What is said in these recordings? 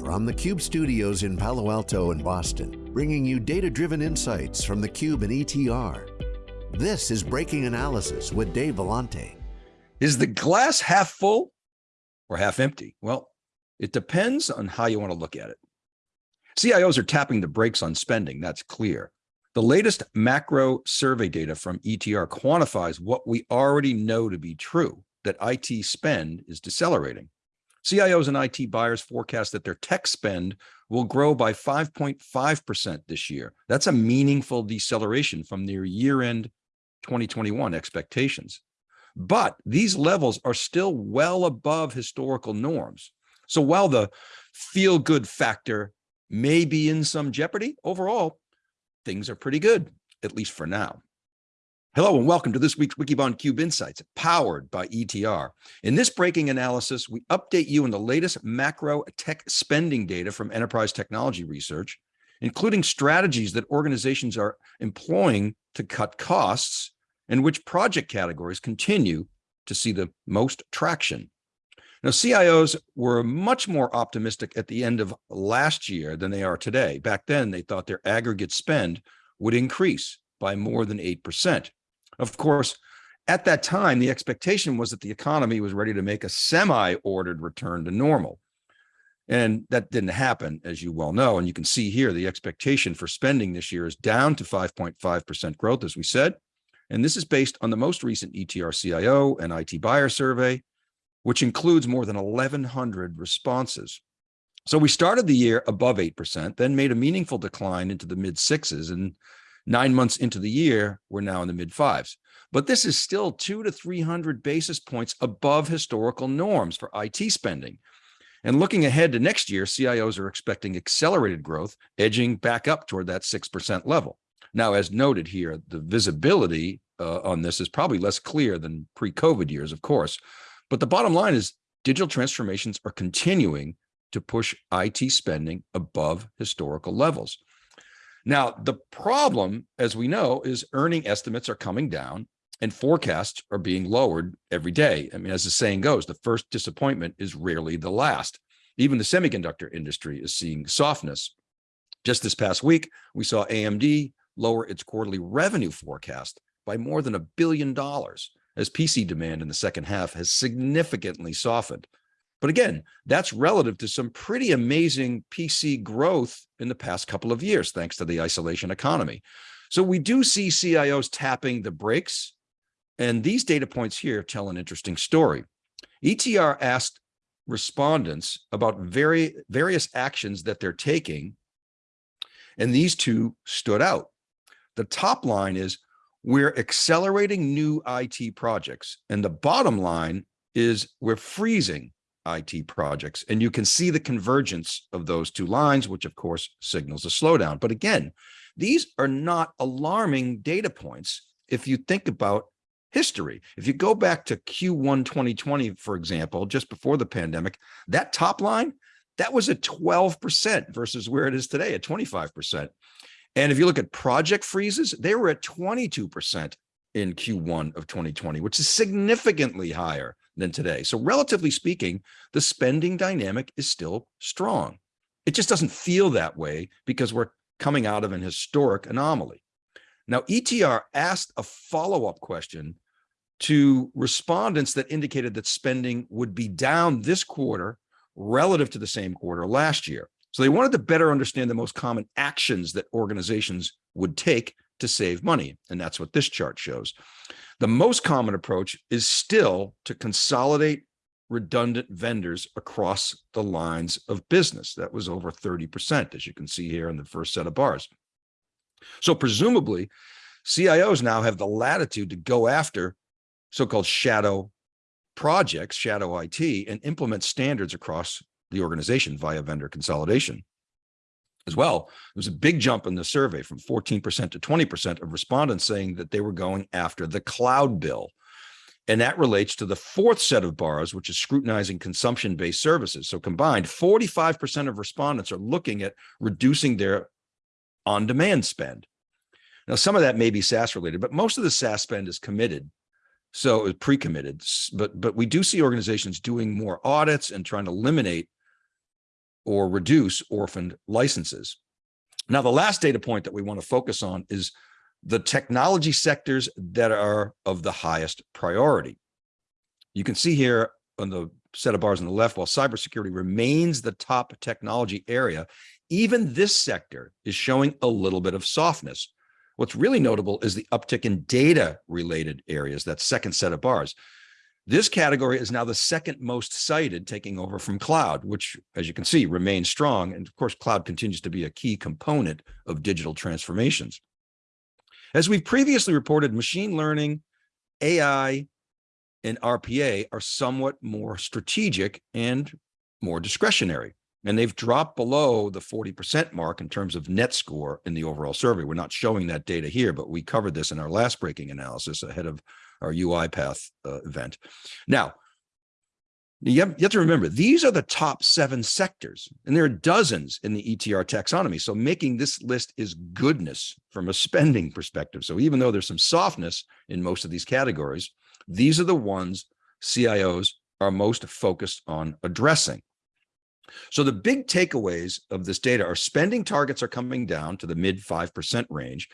From the Cube studios in Palo Alto and Boston, bringing you data-driven insights from the Cube and ETR. This is Breaking Analysis with Dave Vellante. Is the glass half full or half empty? Well, it depends on how you want to look at it. CIOs are tapping the brakes on spending, that's clear. The latest macro survey data from ETR quantifies what we already know to be true, that IT spend is decelerating. CIOs and IT buyers forecast that their tech spend will grow by 5.5% this year. That's a meaningful deceleration from their year-end 2021 expectations. But these levels are still well above historical norms. So while the feel-good factor may be in some jeopardy, overall, things are pretty good, at least for now. Hello and welcome to this week's Wikibon Cube Insights, powered by ETR. In this breaking analysis, we update you on the latest macro tech spending data from enterprise technology research, including strategies that organizations are employing to cut costs and which project categories continue to see the most traction. Now, CIOs were much more optimistic at the end of last year than they are today. Back then, they thought their aggregate spend would increase by more than 8%. Of course, at that time, the expectation was that the economy was ready to make a semi-ordered return to normal. And that didn't happen, as you well know. And you can see here, the expectation for spending this year is down to 5.5% growth, as we said. And this is based on the most recent ETR CIO and IT buyer survey, which includes more than 1,100 responses. So we started the year above 8%, then made a meaningful decline into the mid sixes. And Nine months into the year, we're now in the mid fives. But this is still two to 300 basis points above historical norms for IT spending. And looking ahead to next year, CIOs are expecting accelerated growth, edging back up toward that 6% level. Now, as noted here, the visibility uh, on this is probably less clear than pre-COVID years, of course. But the bottom line is digital transformations are continuing to push IT spending above historical levels. Now, the problem, as we know, is earning estimates are coming down and forecasts are being lowered every day. I mean, as the saying goes, the first disappointment is rarely the last. Even the semiconductor industry is seeing softness. Just this past week, we saw AMD lower its quarterly revenue forecast by more than a billion dollars as PC demand in the second half has significantly softened. But again, that's relative to some pretty amazing PC growth in the past couple of years, thanks to the isolation economy. So we do see CIOs tapping the brakes. And these data points here tell an interesting story. ETR asked respondents about very, various actions that they're taking. And these two stood out. The top line is we're accelerating new IT projects. And the bottom line is we're freezing IT projects. And you can see the convergence of those two lines, which of course signals a slowdown. But again, these are not alarming data points if you think about history. If you go back to Q1 2020, for example, just before the pandemic, that top line, that was at 12% versus where it is today at 25%. And if you look at project freezes, they were at 22% in Q1 of 2020, which is significantly higher than today. So relatively speaking, the spending dynamic is still strong. It just doesn't feel that way because we're coming out of an historic anomaly. Now, ETR asked a follow-up question to respondents that indicated that spending would be down this quarter relative to the same quarter last year. So they wanted to better understand the most common actions that organizations would take to save money. And that's what this chart shows. The most common approach is still to consolidate redundant vendors across the lines of business. That was over 30%, as you can see here in the first set of bars. So presumably, CIOs now have the latitude to go after so-called shadow projects, shadow IT, and implement standards across the organization via vendor consolidation as well. There was a big jump in the survey from 14% to 20% of respondents saying that they were going after the cloud bill. And that relates to the fourth set of bars, which is scrutinizing consumption-based services. So combined, 45% of respondents are looking at reducing their on-demand spend. Now, some of that may be SaaS related, but most of the SaaS spend is committed. So it's pre-committed, but, but we do see organizations doing more audits and trying to eliminate or reduce orphaned licenses. Now, the last data point that we want to focus on is the technology sectors that are of the highest priority. You can see here on the set of bars on the left, while cybersecurity remains the top technology area, even this sector is showing a little bit of softness. What's really notable is the uptick in data related areas, that second set of bars. This category is now the second most cited, taking over from cloud, which, as you can see, remains strong. And of course, cloud continues to be a key component of digital transformations. As we've previously reported, machine learning, AI, and RPA are somewhat more strategic and more discretionary. And they've dropped below the 40% mark in terms of net score in the overall survey. We're not showing that data here, but we covered this in our last breaking analysis ahead of our UiPath uh, event. Now, you have, you have, to remember, these are the top seven sectors, and there are dozens in the ETR taxonomy. So making this list is goodness from a spending perspective. So even though there's some softness in most of these categories, these are the ones CIOs are most focused on addressing. So the big takeaways of this data are spending targets are coming down to the mid 5% range,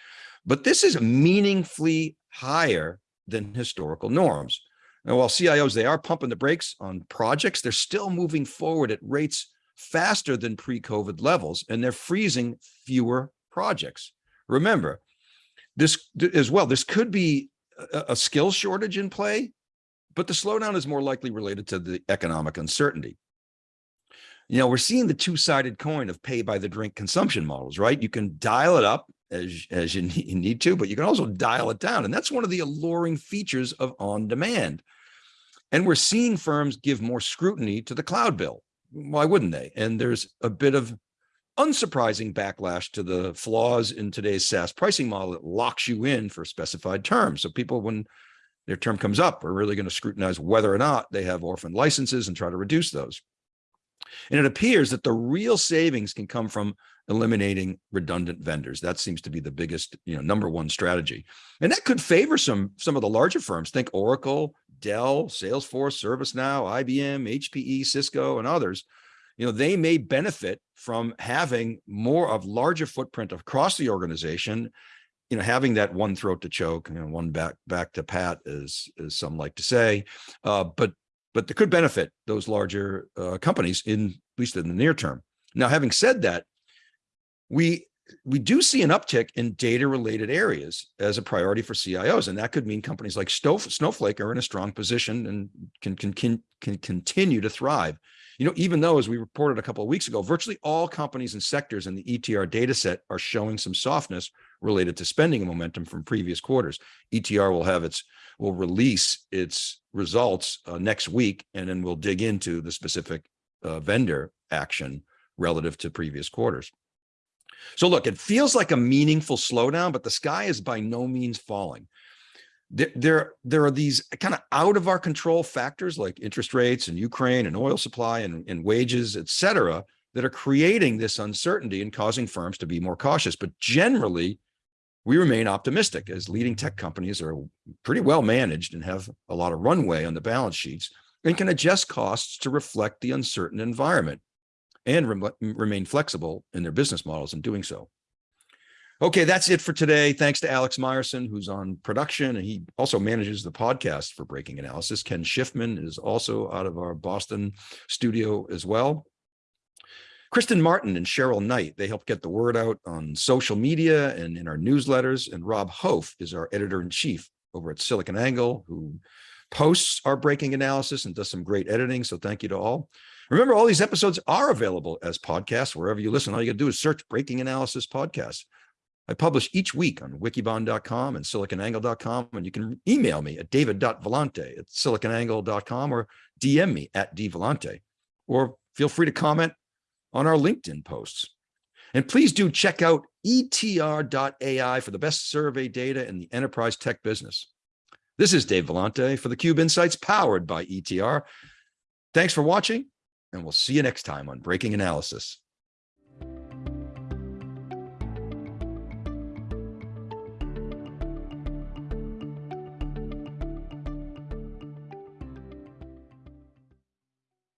but this is meaningfully higher than historical norms. Now, while CIOs, they are pumping the brakes on projects, they're still moving forward at rates faster than pre-COVID levels, and they're freezing fewer projects. Remember, this as well, this could be a, a skill shortage in play, but the slowdown is more likely related to the economic uncertainty. You know, we're seeing the two-sided coin of pay by the drink consumption models, right? You can dial it up as, as you need to, but you can also dial it down. And that's one of the alluring features of on demand. And we're seeing firms give more scrutiny to the cloud bill. Why wouldn't they? And there's a bit of unsurprising backlash to the flaws in today's SaaS pricing model that locks you in for specified terms. So people, when their term comes up, are really going to scrutinize whether or not they have orphan licenses and try to reduce those. And it appears that the real savings can come from eliminating redundant vendors. That seems to be the biggest, you know, number one strategy. And that could favor some, some of the larger firms. Think Oracle, Dell, Salesforce, ServiceNow, IBM, HPE, Cisco, and others. You know, they may benefit from having more of larger footprint across the organization you know, having that one throat to choke, you know, one back back to pat, as as some like to say, uh, but but they could benefit those larger uh, companies in at least in the near term. Now, having said that, we we do see an uptick in data related areas as a priority for CIOs. And that could mean companies like Snowflake are in a strong position and can, can, can, can continue to thrive. You know, even though, as we reported a couple of weeks ago, virtually all companies and sectors in the ETR data set are showing some softness related to spending momentum from previous quarters. ETR will have its, will release its results uh, next week, and then we'll dig into the specific uh, vendor action relative to previous quarters. So look, it feels like a meaningful slowdown, but the sky is by no means falling. There, there, there are these kind of out of our control factors like interest rates and Ukraine and oil supply and, and wages, et cetera, that are creating this uncertainty and causing firms to be more cautious. But generally, we remain optimistic as leading tech companies are pretty well managed and have a lot of runway on the balance sheets and can adjust costs to reflect the uncertain environment and re remain flexible in their business models in doing so. Okay, that's it for today. Thanks to Alex Myerson, who's on production, and he also manages the podcast for Breaking Analysis. Ken Schiffman is also out of our Boston studio as well. Kristen Martin and Cheryl Knight, they help get the word out on social media and in our newsletters. And Rob Hof is our editor-in-chief over at SiliconANGLE, who posts our breaking analysis and does some great editing. So thank you to all. Remember, all these episodes are available as podcasts wherever you listen. All you got to do is search Breaking Analysis Podcast. I publish each week on wikibon.com and siliconangle.com, and you can email me at david.vellante at siliconangle.com or DM me at dvellante, or feel free to comment on our LinkedIn posts. And please do check out etr.ai for the best survey data in the enterprise tech business. This is Dave Vellante for theCUBE Insights powered by ETR. Thanks for watching and we'll see you next time on Breaking Analysis.